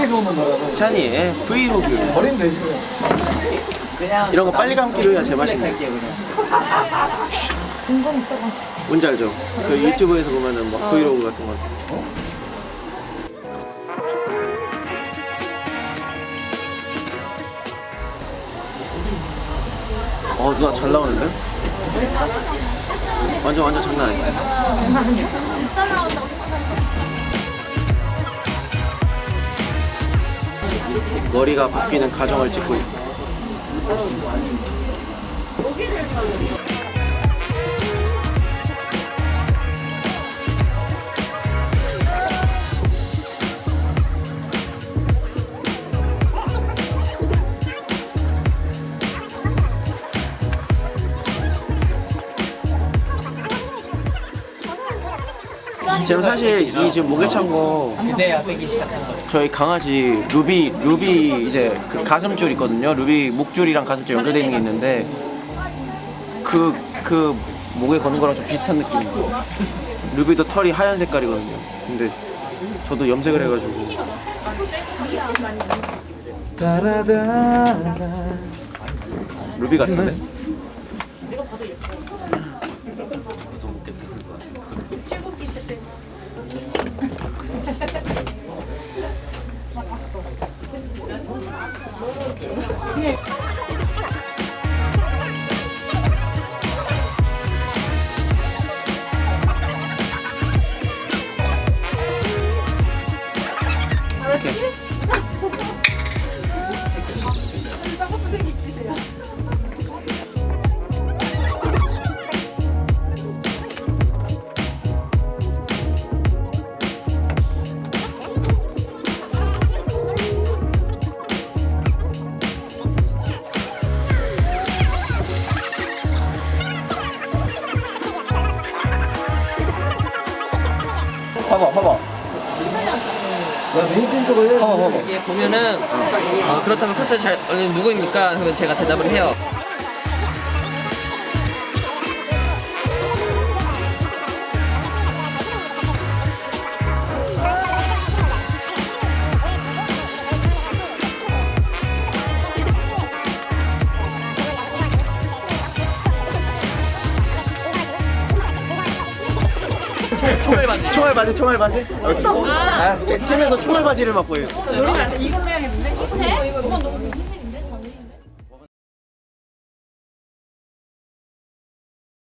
해외에서 오는 거라서. 찬이의 브이로그. 버리면 되지 그냥 이런 거 빨리 감기로 해야 제맛이네. 뭔지 알죠? 그 유튜브에서 보면은 막 브이로그 같은 거. 어 누나 잘 나오는데? 완전 완전 장난 아니야 머리가 바뀌는 과정을 찍고 있어 지금 사실 이 지금 목에 찬거 그제야 빼기 시작한 거 저희 강아지 루비 루비 이제 그 가슴줄 있거든요. 루비 목줄이랑 가슴줄 연결되어 있는 게 있는데 그그 목에 거는 거랑 좀 비슷한 느낌이에요. 루비도 털이 하얀 색깔이거든요. 근데 저도 염색을 해가지고 루비 같은데? 이 봐봐 봐봐 봐봐 봐봐 이게 보면은 어, 그렇다면 코치 잘 어, 누구입니까? 그러면 제가 대답을 해요. 총알 바지. 총알 바지 총알 바지 아, 팀에서 총알 바지를 맡고 해요 이걸로 해야겠는데? 이거 너무